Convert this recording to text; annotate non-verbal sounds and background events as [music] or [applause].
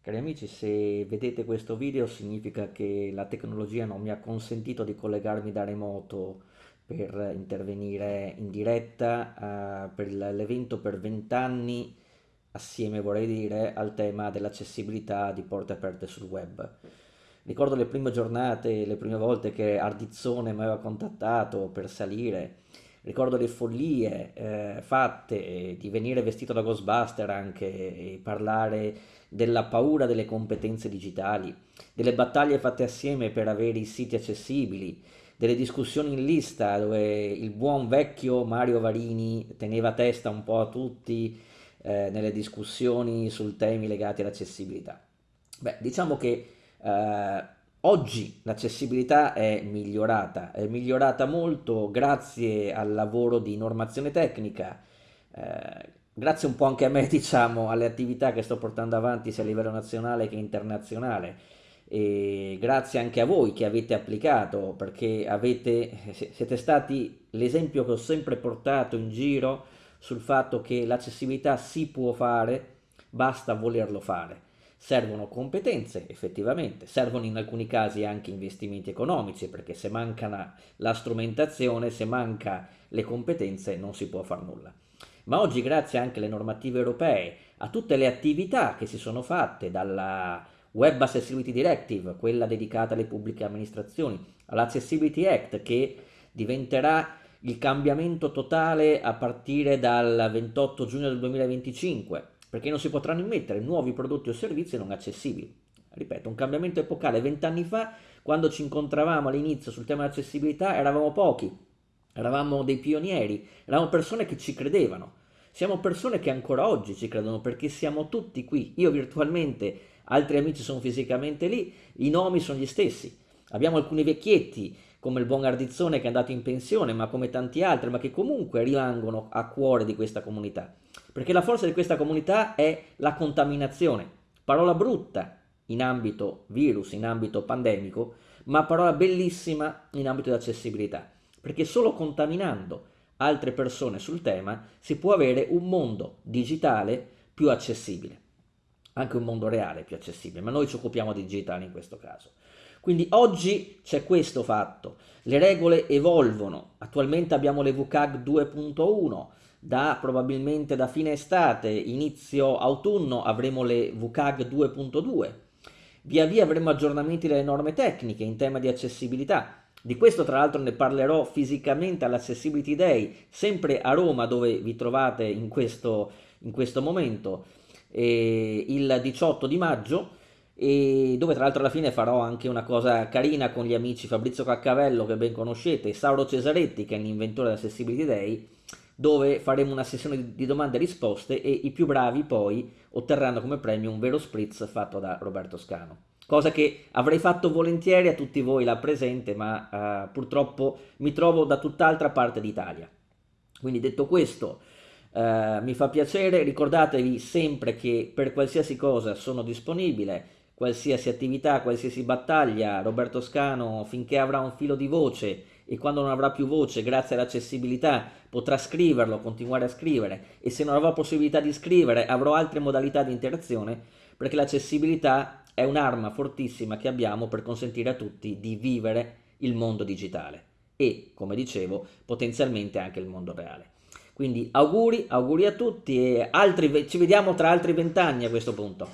Cari amici, se vedete questo video significa che la tecnologia non mi ha consentito di collegarmi da remoto per intervenire in diretta uh, per l'evento per 20 anni, assieme vorrei dire, al tema dell'accessibilità di porte aperte sul web. Ricordo le prime giornate, le prime volte che Ardizzone mi aveva contattato per salire, ricordo le follie eh, fatte di venire vestito da Ghostbuster anche e parlare della paura delle competenze digitali, delle battaglie fatte assieme per avere i siti accessibili, delle discussioni in lista dove il buon vecchio Mario Varini teneva testa un po' a tutti eh, nelle discussioni sul temi legati all'accessibilità. Beh, diciamo che eh, oggi l'accessibilità è migliorata, è migliorata molto grazie al lavoro di normazione tecnica, eh, grazie un po' anche a me, [laughs] diciamo, alle attività che sto portando avanti sia a livello nazionale che internazionale e grazie anche a voi che avete applicato perché avete, siete stati l'esempio che ho sempre portato in giro sul fatto che l'accessibilità si può fare, basta volerlo fare. Servono competenze, effettivamente, servono in alcuni casi anche investimenti economici, perché se manca la strumentazione, se manca le competenze, non si può fare nulla. Ma oggi grazie anche alle normative europee, a tutte le attività che si sono fatte dalla Web Accessibility Directive, quella dedicata alle pubbliche amministrazioni, all'Accessibility Act che diventerà il cambiamento totale a partire dal 28 giugno del 2025, perché non si potranno immettere nuovi prodotti o servizi non accessibili. Ripeto, un cambiamento epocale. Vent'anni fa, quando ci incontravamo all'inizio sul tema dell'accessibilità, eravamo pochi, eravamo dei pionieri, eravamo persone che ci credevano. Siamo persone che ancora oggi ci credono perché siamo tutti qui. Io virtualmente, altri amici sono fisicamente lì, i nomi sono gli stessi. Abbiamo alcuni vecchietti, come il buon Ardizzone che è andato in pensione, ma come tanti altri, ma che comunque rimangono a cuore di questa comunità. Perché la forza di questa comunità è la contaminazione. Parola brutta in ambito virus, in ambito pandemico, ma parola bellissima in ambito di accessibilità. Perché solo contaminando altre persone sul tema, si può avere un mondo digitale più accessibile, anche un mondo reale più accessibile, ma noi ci occupiamo di digitale in questo caso. Quindi oggi c'è questo fatto, le regole evolvono, attualmente abbiamo le VCAG 2.1, da probabilmente da fine estate, inizio autunno avremo le VCAG 2.2, via via avremo aggiornamenti delle norme tecniche in tema di accessibilità, di questo tra l'altro ne parlerò fisicamente all'Accessibility Day, sempre a Roma dove vi trovate in questo, in questo momento, eh, il 18 di maggio, e dove tra l'altro alla fine farò anche una cosa carina con gli amici Fabrizio Caccavello che ben conoscete e Sauro Cesaretti che è l'inventore dell'Accessibility Day, dove faremo una sessione di domande e risposte e i più bravi poi otterranno come premio un vero spritz fatto da Roberto Scano cosa che avrei fatto volentieri a tutti voi là presente, ma uh, purtroppo mi trovo da tutt'altra parte d'Italia. Quindi detto questo, uh, mi fa piacere, ricordatevi sempre che per qualsiasi cosa sono disponibile, qualsiasi attività, qualsiasi battaglia, Roberto Scano finché avrà un filo di voce e quando non avrà più voce grazie all'accessibilità potrà scriverlo, continuare a scrivere. E se non avrà possibilità di scrivere avrò altre modalità di interazione perché l'accessibilità è un'arma fortissima che abbiamo per consentire a tutti di vivere il mondo digitale e, come dicevo, potenzialmente anche il mondo reale. Quindi auguri, auguri a tutti e altri, ci vediamo tra altri vent'anni a questo punto.